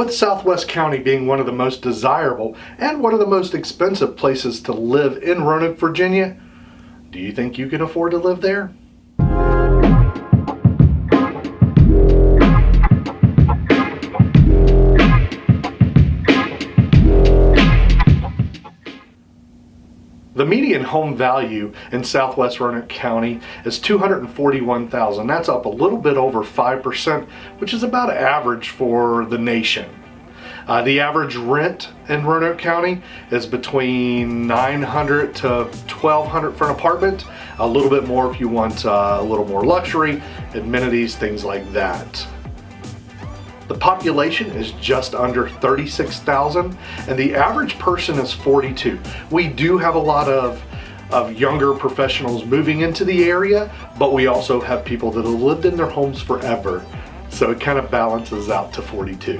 with Southwest County being one of the most desirable and one of the most expensive places to live in Roanoke, Virginia, do you think you can afford to live there? The median home value in southwest Roanoke County is 241,000. That's up a little bit over 5%, which is about average for the nation. Uh, the average rent in Roanoke County is between 900 to 1200 for an apartment. A little bit more if you want uh, a little more luxury, amenities, things like that. The population is just under 36,000 and the average person is 42. We do have a lot of of younger professionals moving into the area, but we also have people that have lived in their homes forever. So it kind of balances out to 42.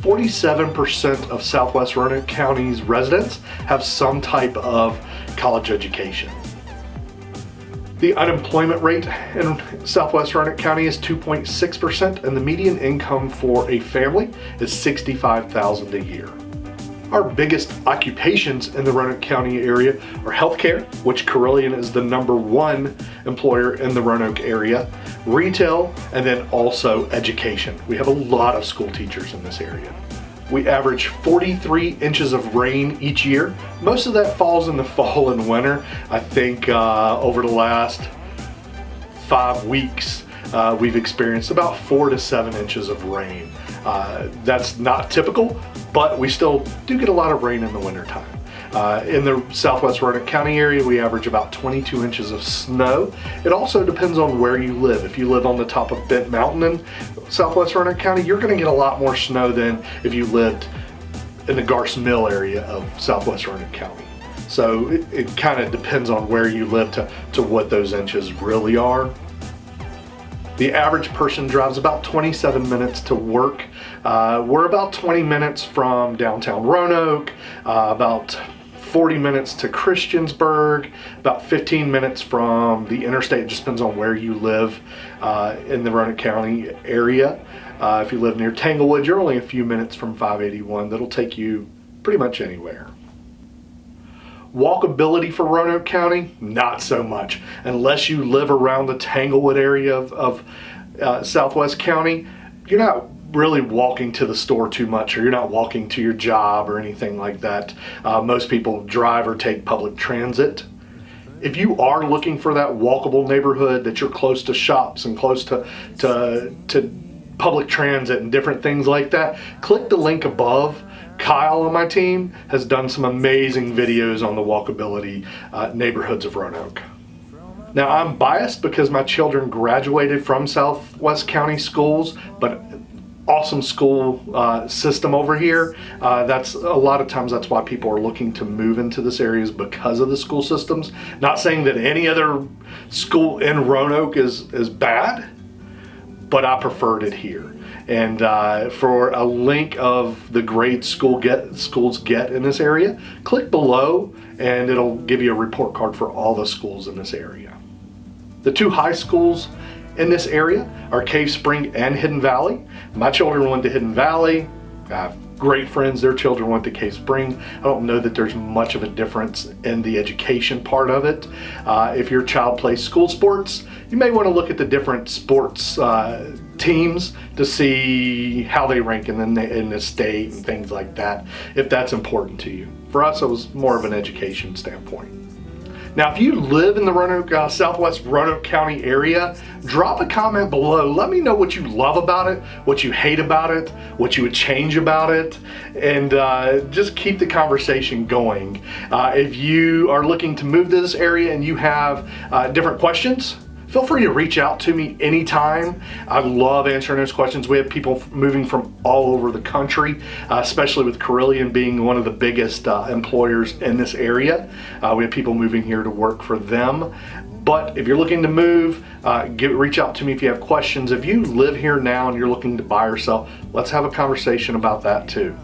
47% of Southwest Roanoke County's residents have some type of college education. The unemployment rate in Southwest Roanoke County is 2.6% and the median income for a family is $65,000 a year. Our biggest occupations in the Roanoke County area are healthcare, which Carilion is the number one employer in the Roanoke area, retail, and then also education. We have a lot of school teachers in this area. We average 43 inches of rain each year. Most of that falls in the fall and winter. I think uh, over the last five weeks, uh, we've experienced about four to seven inches of rain. Uh, that's not typical, but we still do get a lot of rain in the wintertime. Uh, in the southwest Roanoke County area, we average about 22 inches of snow. It also depends on where you live. If you live on the top of Bent Mountain in southwest Roanoke County, you're going to get a lot more snow than if you lived in the Garst Mill area of southwest Roanoke County. So it, it kind of depends on where you live to, to what those inches really are. The average person drives about 27 minutes to work. Uh, we're about 20 minutes from downtown Roanoke, uh, about 40 minutes to Christiansburg, about 15 minutes from the interstate. It just depends on where you live uh, in the Roanoke County area. Uh, if you live near Tanglewood, you're only a few minutes from 581. That'll take you pretty much anywhere. Walkability for Roanoke County, not so much. Unless you live around the Tanglewood area of, of uh, Southwest County, you're not really walking to the store too much or you're not walking to your job or anything like that. Uh, most people drive or take public transit. If you are looking for that walkable neighborhood that you're close to shops and close to, to, to public transit and different things like that, click the link above. Kyle on my team has done some amazing videos on the walkability uh, neighborhoods of Roanoke. Now I'm biased because my children graduated from Southwest County schools, but awesome school uh, system over here. Uh, that's a lot of times that's why people are looking to move into this area is because of the school systems. Not saying that any other school in Roanoke is, is bad, but I preferred it here. And uh, for a link of the grade school get schools get in this area, click below and it'll give you a report card for all the schools in this area. The two high schools in this area are Cave Spring and Hidden Valley. My children went to Hidden Valley. I have great friends, their children went to Cave Spring. I don't know that there's much of a difference in the education part of it. Uh, if your child plays school sports, you may want to look at the different sports uh, teams to see how they rank in the, in the state and things like that, if that's important to you. For us, it was more of an education standpoint. Now, if you live in the Roanoke, uh, Southwest Roanoke County area, drop a comment below. Let me know what you love about it, what you hate about it, what you would change about it, and uh, just keep the conversation going. Uh, if you are looking to move to this area and you have uh, different questions, feel free to reach out to me anytime. I love answering those questions. We have people moving from all over the country, uh, especially with Carilion being one of the biggest uh, employers in this area. Uh, we have people moving here to work for them. But if you're looking to move, uh, get, reach out to me if you have questions. If you live here now and you're looking to buy or sell, let's have a conversation about that too.